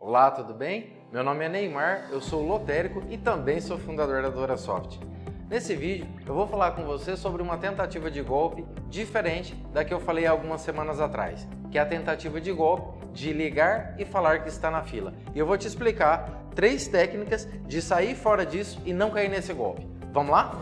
Olá, tudo bem? Meu nome é Neymar, eu sou lotérico e também sou fundador da DoraSoft. Nesse vídeo eu vou falar com você sobre uma tentativa de golpe diferente da que eu falei algumas semanas atrás, que é a tentativa de golpe de ligar e falar que está na fila. E eu vou te explicar três técnicas de sair fora disso e não cair nesse golpe. Vamos lá?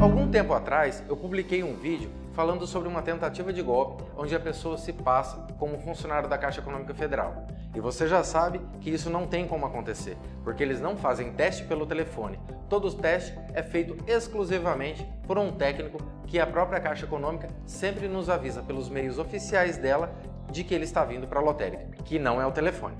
Algum tempo atrás eu publiquei um vídeo falando sobre uma tentativa de golpe onde a pessoa se passa como funcionário da Caixa Econômica Federal. E você já sabe que isso não tem como acontecer, porque eles não fazem teste pelo telefone. Todo o teste é feito exclusivamente por um técnico que a própria Caixa Econômica sempre nos avisa pelos meios oficiais dela de que ele está vindo para a lotérica, que não é o telefone.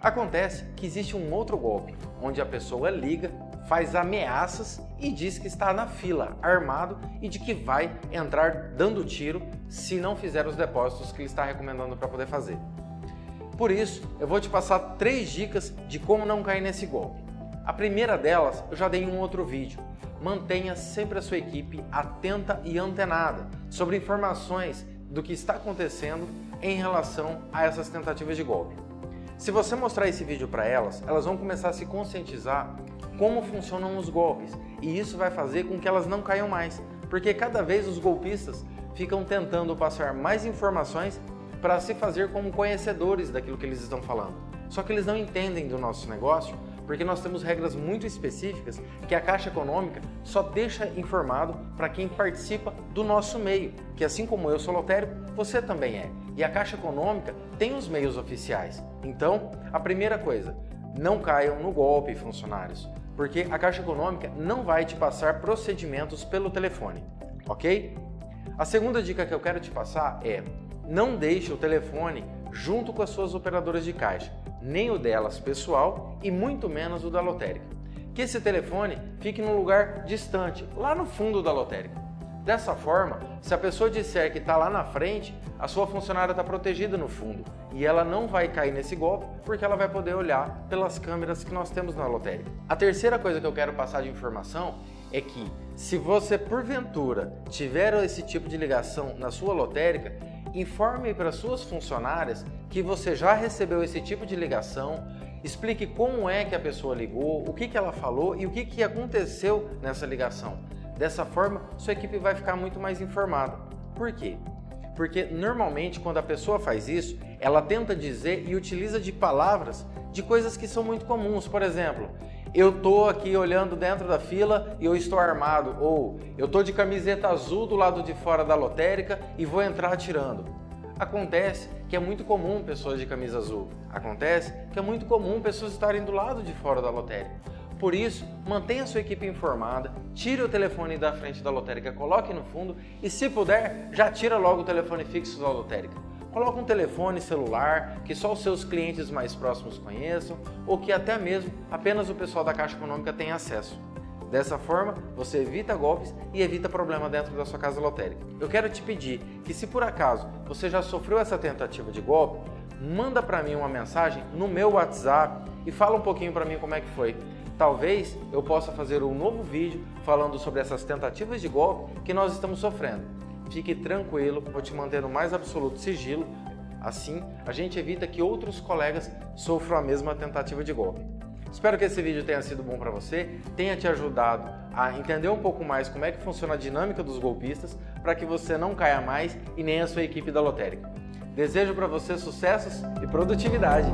Acontece que existe um outro golpe, onde a pessoa liga faz ameaças e diz que está na fila, armado e de que vai entrar dando tiro se não fizer os depósitos que ele está recomendando para poder fazer. Por isso, eu vou te passar três dicas de como não cair nesse golpe. A primeira delas, eu já dei em um outro vídeo. Mantenha sempre a sua equipe atenta e antenada sobre informações do que está acontecendo em relação a essas tentativas de golpe. Se você mostrar esse vídeo para elas, elas vão começar a se conscientizar como funcionam os golpes e isso vai fazer com que elas não caiam mais, porque cada vez os golpistas ficam tentando passar mais informações para se fazer como conhecedores daquilo que eles estão falando. Só que eles não entendem do nosso negócio porque nós temos regras muito específicas que a Caixa Econômica só deixa informado para quem participa do nosso meio, que assim como eu sou lotérico, você também é. E a Caixa Econômica tem os meios oficiais. Então, a primeira coisa, não caiam no golpe, funcionários porque a Caixa Econômica não vai te passar procedimentos pelo telefone, ok? A segunda dica que eu quero te passar é não deixe o telefone junto com as suas operadoras de caixa, nem o delas pessoal e muito menos o da lotérica. Que esse telefone fique num lugar distante, lá no fundo da lotérica. Dessa forma, se a pessoa disser que está lá na frente, a sua funcionária está protegida no fundo e ela não vai cair nesse golpe porque ela vai poder olhar pelas câmeras que nós temos na lotérica. A terceira coisa que eu quero passar de informação é que se você porventura tiver esse tipo de ligação na sua lotérica, informe para suas funcionárias que você já recebeu esse tipo de ligação, explique como é que a pessoa ligou, o que, que ela falou e o que, que aconteceu nessa ligação. Dessa forma, sua equipe vai ficar muito mais informada. Por quê? Porque normalmente quando a pessoa faz isso, ela tenta dizer e utiliza de palavras de coisas que são muito comuns. Por exemplo, eu tô aqui olhando dentro da fila e eu estou armado. Ou eu tô de camiseta azul do lado de fora da lotérica e vou entrar atirando. Acontece que é muito comum pessoas de camisa azul. Acontece que é muito comum pessoas estarem do lado de fora da lotérica. Por isso, mantenha sua equipe informada, tire o telefone da frente da lotérica, coloque no fundo e, se puder, já tira logo o telefone fixo da lotérica. Coloque um telefone celular que só os seus clientes mais próximos conheçam ou que até mesmo apenas o pessoal da Caixa Econômica tem acesso. Dessa forma, você evita golpes e evita problema dentro da sua casa lotérica. Eu quero te pedir que se por acaso você já sofreu essa tentativa de golpe, manda para mim uma mensagem no meu WhatsApp e fala um pouquinho para mim como é que foi. Talvez eu possa fazer um novo vídeo falando sobre essas tentativas de golpe que nós estamos sofrendo. Fique tranquilo, vou te manter no mais absoluto sigilo, assim a gente evita que outros colegas sofram a mesma tentativa de golpe. Espero que esse vídeo tenha sido bom para você, tenha te ajudado a entender um pouco mais como é que funciona a dinâmica dos golpistas para que você não caia mais e nem a sua equipe da lotérica. Desejo para você sucessos e produtividade!